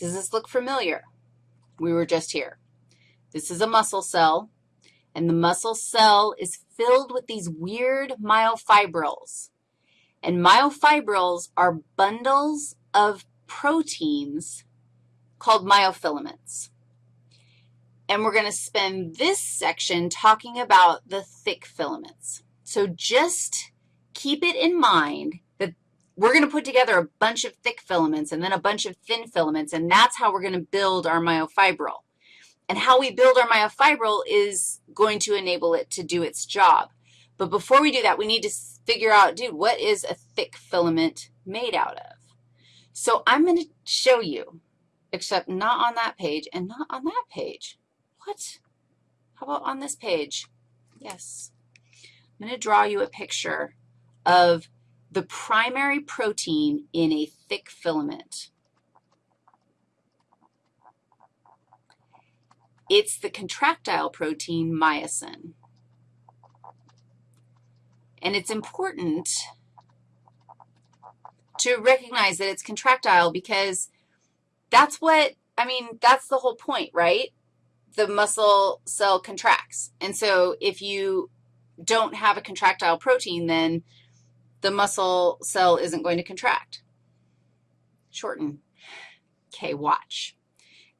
Does this look familiar? We were just here. This is a muscle cell, and the muscle cell is filled with these weird myofibrils. And myofibrils are bundles of proteins called myofilaments. And we're going to spend this section talking about the thick filaments. So just keep it in mind we're going to put together a bunch of thick filaments and then a bunch of thin filaments, and that's how we're going to build our myofibril. And how we build our myofibril is going to enable it to do its job. But before we do that, we need to figure out, dude, what is a thick filament made out of? So I'm going to show you, except not on that page and not on that page. What? How about on this page? Yes. I'm going to draw you a picture of the primary protein in a thick filament. It's the contractile protein myosin. And it's important to recognize that it's contractile because that's what, I mean, that's the whole point, right? The muscle cell contracts. And so if you don't have a contractile protein, then the muscle cell isn't going to contract. Shorten. Okay, watch.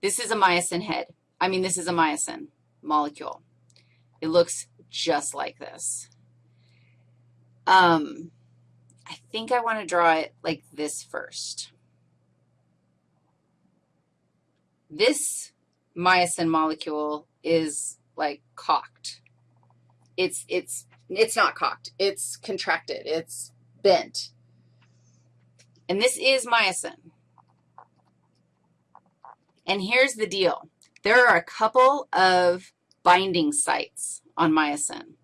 This is a myosin head. I mean, this is a myosin molecule. It looks just like this. Um, I think I want to draw it like this first. This myosin molecule is like cocked. It's, it's, it's not cocked. It's contracted. It's bent. And this is myosin. And here's the deal. There are a couple of binding sites on myosin.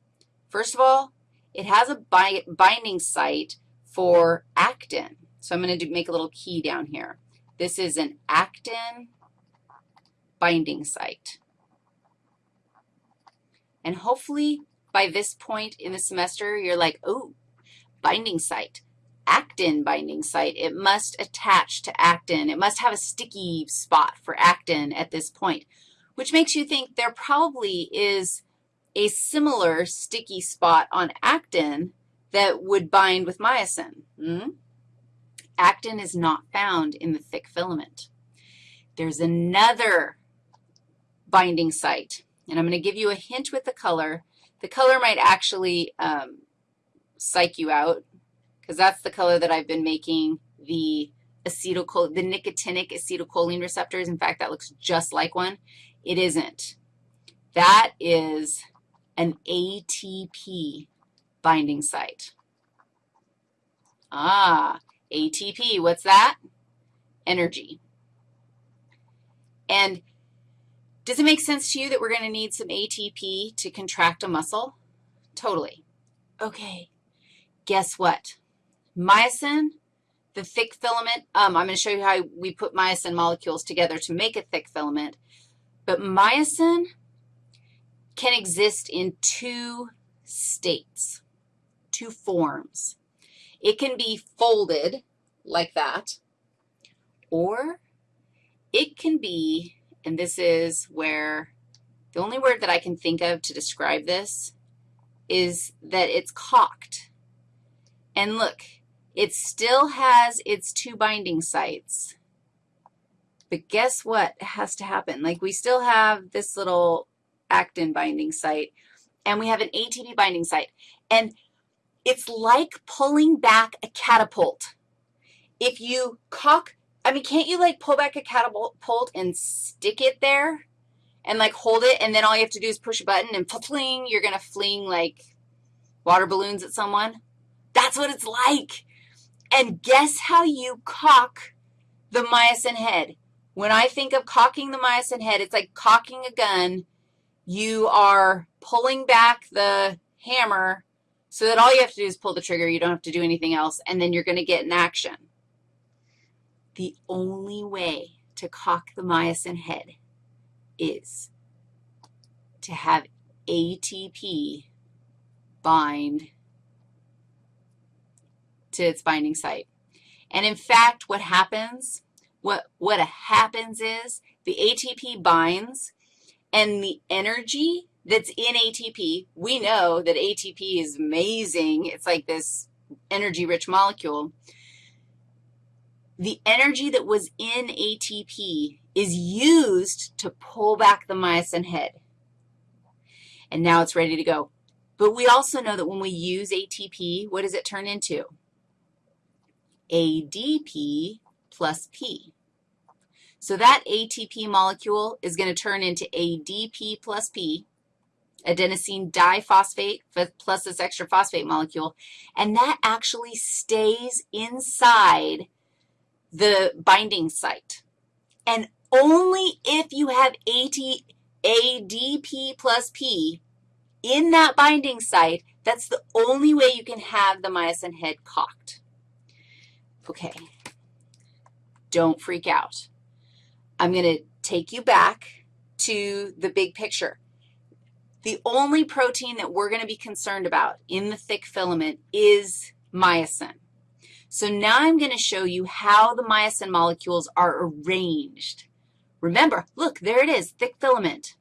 First of all, it has a bi binding site for actin. So I'm going to make a little key down here. This is an actin binding site. And hopefully by this point in the semester, you're like, oh, binding site, actin binding site. It must attach to actin. It must have a sticky spot for actin at this point, which makes you think there probably is a similar sticky spot on actin that would bind with myosin. Hmm? Actin is not found in the thick filament. There's another binding site, and I'm going to give you a hint with the color. The color might actually um, psych you out because that's the color that I've been making the acetylcholine, the nicotinic acetylcholine receptors. In fact, that looks just like one. It isn't. That is an ATP binding site. Ah, ATP, what's that? Energy. And does it make sense to you that we're going to need some ATP to contract a muscle? Totally. Okay, guess what? Myosin, the thick filament, um, I'm going to show you how we put myosin molecules together to make a thick filament. But myosin can exist in two states, two forms. It can be folded like that, or it can be, and this is where the only word that I can think of to describe this is that it's cocked. And look, it still has its two binding sites. But guess what has to happen? Like we still have this little actin binding site, and we have an ATP binding site. And it's like pulling back a catapult. If you cock, I mean, can't you like pull back a catapult and stick it there and like hold it, and then all you have to do is push a button and fling, you're going to fling like water balloons at someone? That's what it's like. And guess how you cock the myosin head? When I think of cocking the myosin head, it's like cocking a gun you are pulling back the hammer so that all you have to do is pull the trigger. You don't have to do anything else, and then you're going to get an action. The only way to cock the myosin head is to have ATP bind to its binding site. And in fact, what happens what, what happens is the ATP binds, and the energy that's in ATP, we know that ATP is amazing. It's like this energy-rich molecule. The energy that was in ATP is used to pull back the myosin head. And now it's ready to go. But we also know that when we use ATP, what does it turn into? ADP plus P. So that ATP molecule is going to turn into ADP plus P, adenosine diphosphate plus this extra phosphate molecule, and that actually stays inside the binding site. And only if you have AT, ADP plus P in that binding site, that's the only way you can have the myosin head cocked. Okay, don't freak out. I'm going to take you back to the big picture. The only protein that we're going to be concerned about in the thick filament is myosin. So now I'm going to show you how the myosin molecules are arranged. Remember, look, there it is, thick filament,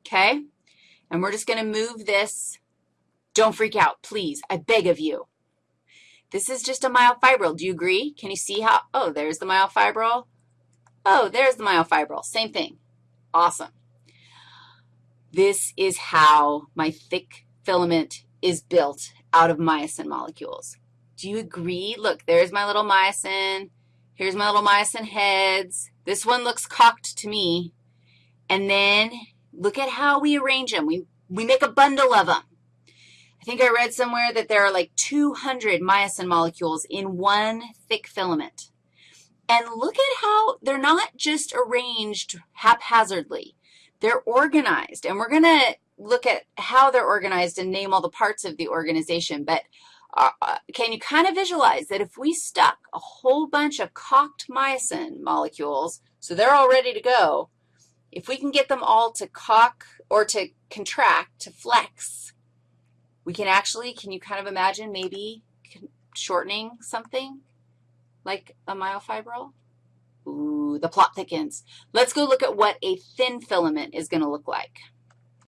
okay? And we're just going to move this. Don't freak out, please. I beg of you. This is just a myofibril. Do you agree? Can you see how? Oh, there's the myofibril. Oh, there's the myofibril. Same thing. Awesome. This is how my thick filament is built out of myosin molecules. Do you agree? Look, there's my little myosin. Here's my little myosin heads. This one looks cocked to me. And then look at how we arrange them. We, we make a bundle of them. I think I read somewhere that there are like 200 myosin molecules in one thick filament. And look at how they're not just arranged haphazardly. They're organized, and we're going to look at how they're organized and name all the parts of the organization. But uh, can you kind of visualize that if we stuck a whole bunch of cocked myosin molecules, so they're all ready to go, if we can get them all to cock or to contract, to flex, we can actually, can you kind of imagine maybe shortening something? like a myofibril? Ooh, the plot thickens. Let's go look at what a thin filament is going to look like.